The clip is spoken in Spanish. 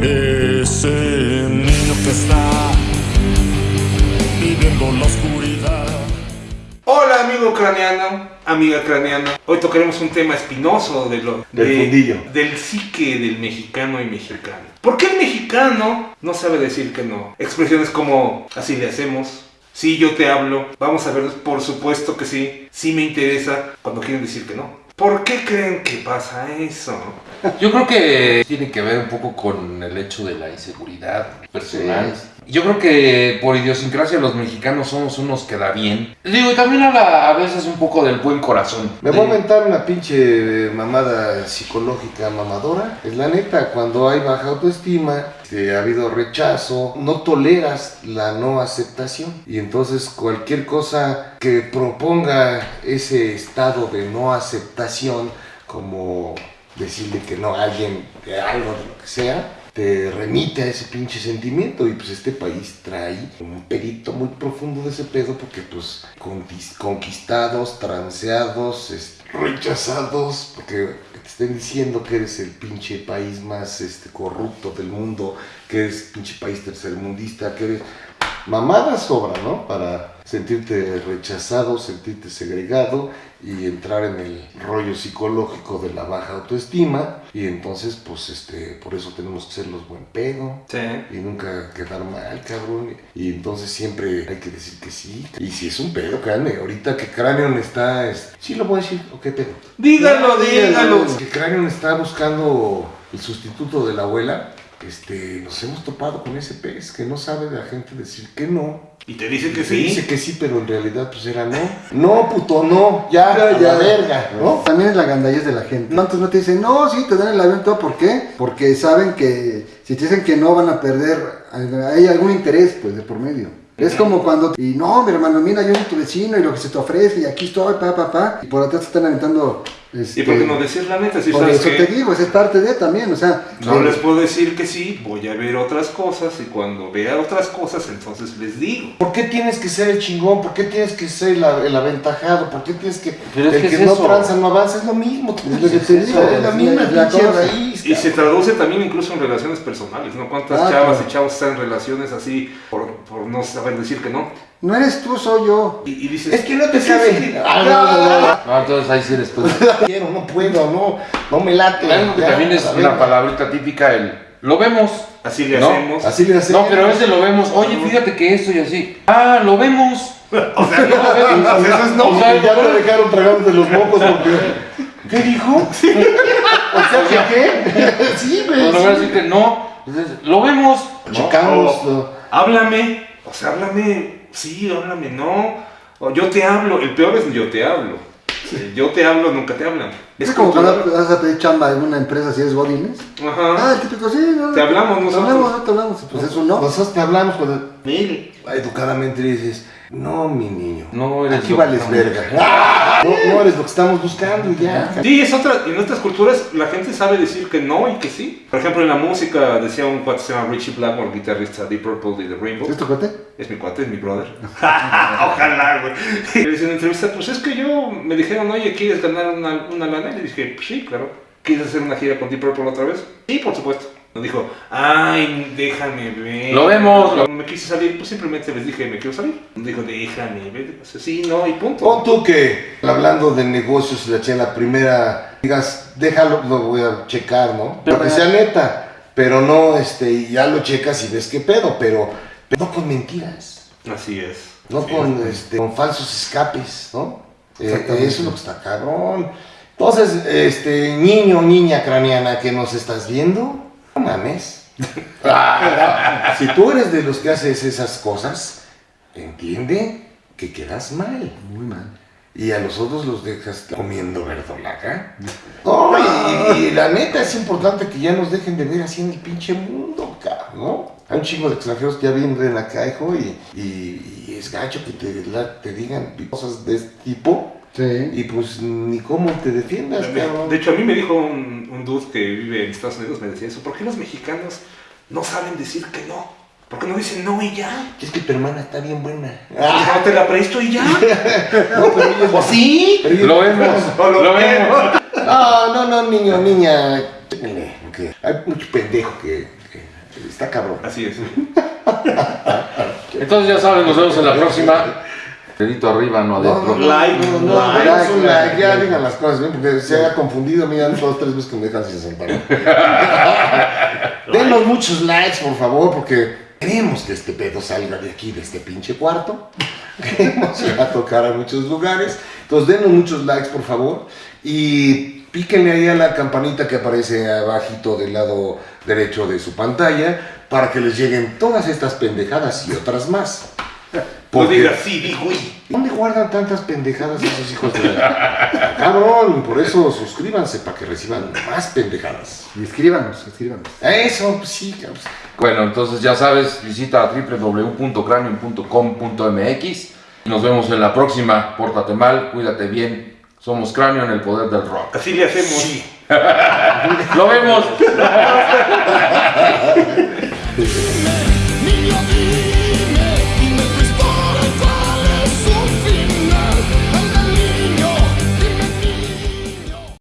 Ese niño que está viviendo la oscuridad. Hola amigo craneano, amiga craneana. Hoy tocaremos un tema espinoso de lo, Del de- fundillo. del psique del mexicano y mexicano. ¿Por qué el mexicano no sabe decir que no? Expresiones como así le hacemos. Sí, yo te hablo. Vamos a ver, por supuesto que sí. Sí me interesa cuando quieren decir que no. ¿Por qué creen que pasa eso? Yo creo que tiene que ver un poco con el hecho de la inseguridad personal. Yo creo que por idiosincrasia los mexicanos somos unos que da bien. Digo, y también habla a veces un poco del buen corazón. Me voy a De- inventar una pinche mamada psicológica mamadora. Es la neta, cuando hay baja autoestima, este, ha habido rechazo, no toleras la no aceptación. Y entonces cualquier cosa que proponga ese estado de no aceptación, como decirle que no a alguien de algo, de lo que sea, te remite a ese pinche sentimiento y pues este país trae un perito muy profundo de ese pedo porque pues conquis- conquistados, transeados, rechazados, porque te estén diciendo que eres el pinche país más este, corrupto del mundo, que eres pinche país tercermundista, que eres... Mamadas sobra, ¿no? Para sentirte rechazado, sentirte segregado y entrar en el rollo psicológico de la baja autoestima. Y entonces pues este por eso tenemos que ser los buen pedo. Sí. y nunca quedar mal cabrón. Y entonces siempre hay que decir que sí. Y si es un pedo créanme ahorita que Cranion está es- sí lo voy a decir o qué pedo Dígalo, dígalo. que Cranion está buscando el sustituto de la abuela este nos hemos topado con ese pez que no sabe de la gente decir que no Y te dice que se dice sí. que sí, pero en realidad pues era no. No, puto, no, ya, Ya, a ya. la verga, ¿no? También es la gandallez de la gente. No, antes no te dicen, no, sí, te dan el avión, todo. ¿Por qué? Porque saben que si te dicen que no van a perder, hay algún interés, pues, de por medio. Es como cuando, y no, mi hermano, mira, yo soy tu vecino y lo que se te ofrece, y aquí estoy, pa, pa, pa. Y por atrás te están aventando. Este, ¿Y por qué no decir la neta? Si por sabes eso que te digo, es parte de también, o sea. no eh, les puedo decir que sí, voy a ver otras cosas y cuando vea otras cosas entonces les digo. ¿Por qué tienes que ser el chingón? ¿Por qué tienes que ser la- el aventajado? ¿Por qué tienes que... Pero es el que que, es no eso. tranza no avanza? Es lo mismo. Es lo que te digo, Es la es misma la- la pinche cosa. raíz. Y se traduce también incluso en relaciones personales, ¿no? ¿Cuántas Ah, chavas claro. y chavos están en relaciones así por, por no saber decir que no? No eres tú, soy yo. Y, y dices, Es que no te "Es que sabe. sí". Ah, no, no, no. No, entonces ahí sí eres tú. No quiero, no puedo, no, no me late. Algo que Ya, también es a una palabrita típica, el lo vemos. Así le No, hacemos. Así le hacemos. No, pero ese lo vemos. Oye, fíjate que esto y así. Ah, lo vemos. O sea, Sí, lo vemos. Eso es no, O sea, ya te dejaron tragándote los mocos porque... ¿Qué dijo? O sea, ¿que qué? Sí, güey. Lo voy a decir que no. Entonces, lo vemos. ¿no? Checamos. O- lo- háblame. O sea, háblame. Sí, háblame, no. O yo te hablo. El peor es yo te hablo. Yo te hablo, nunca te hablan. Es como cuando vas a pedir chamba en una empresa si eres godines. Ah, Ajá. el típico, sí, no, Te hablamos Te nosotros. hablamos, no te hablamos. Pues eso no. Nosotros te hablamos cuando educadamente dices, no, mi niño, No eres aquí vales verga. No, no eres lo que estamos buscando ya. Sí, es otra. En otras culturas la gente sabe decir que no y que sí. Por ejemplo, en la música decía un cuate que se llama Richie Blackmore, guitarrista de Purple y The Rainbow. ¿Es tu cuate? Es mi cuate, es mi brother. Ojalá, güey. Le en una entrevista, pues es que yo me dijeron, oye, ¿quieres ganar una, una lana? Y le dije, pues sí, claro. ¿Quieres hacer una gira con Deep Purple otra vez? Sí, por supuesto. Nos dijo, ay, déjame ver. Lo vemos, Cuando me quise salir, pues simplemente les dije, me quiero salir. Nos dijo, déjame ver. O sea, sí, no, y punto. Pon tú que, hablando de negocios, la la primera, digas, déjalo, lo voy a checar, ¿no? Pero que sea neta, pero no, este, y ya lo checas y ves qué pedo, pero, pero no con mentiras, Así es. no Sí. con, este, con falsos escapes, ¿no? Eh, Exactamente. eso es lo que está cabrón. Entonces, este, niño, niña craneana que nos estás viendo, no mames. si tú eres de los que haces esas cosas, entiende que quedas mal. Muy mal. Y a los otros los dejas comiendo verdolaga. No, y, y la neta es importante que ya nos dejen de ver así en el pinche mundo, cabrón, ¿no? Hay un chingo de extranjeros que ya vienen acá, hijo, y, y- y es gacho que te, la- te digan cosas de este tipo. Sí. Y pues ni cómo te defiendas, cabrón. De hecho, a mí me dijo un, un dude que vive en Estados Unidos, me decía eso. ¿Por qué los mexicanos no saben decir que no? ¿Por qué no dicen no y ya? Es que tu hermana está bien buena. No te la presto y ya. No, pero ¿O sí? Lo vemos. Lo Lo vemos. No, no, no, niño, niña. Porque hay mucho pendejo que, que está cabrón. Así es. Entonces ya saben, nos vemos en la próxima. Dedito arriba, no adentro. Like, No, no, like, no, es un like, like, ya like. digan las cosas bien, porque se haya confundido, mira, dos, tres veces que me dejan sin sentar. Denos muchos likes, por favor, porque queremos que este pedo salga de aquí, de este pinche cuarto. Queremos ir a tocar a muchos lugares. Entonces, denos muchos likes, por favor. Y píquenle ahí a la campanita que aparece abajito del lado derecho de su pantalla para que les lleguen todas estas pendejadas y otras más. No Porque- digas sí, di güey. ¿Dónde guardan tantas pendejadas esos hijos de la... Cabrón, por eso suscríbanse para que reciban más pendejadas. Y escríbanos, escríbanos. Eso, pues sí, cabrón. Bueno, entonces ya sabes, visita www.cranium.com.mx y nos vemos en la próxima. Pórtate mal, cuídate bien. Somos Cráneo en el poder del rock. Así le hacemos. ¡Lo vemos!